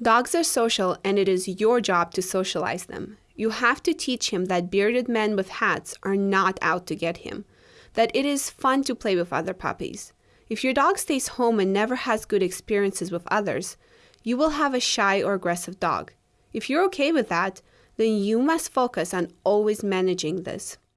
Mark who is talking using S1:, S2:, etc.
S1: Dogs are social, and it is your job to socialize them. You have to teach him that bearded men with hats are not out to get him, that it is fun to play with other puppies. If your dog stays home and never has good experiences with others, you will have a shy or aggressive dog. If you're okay with that, then you must focus on always managing this.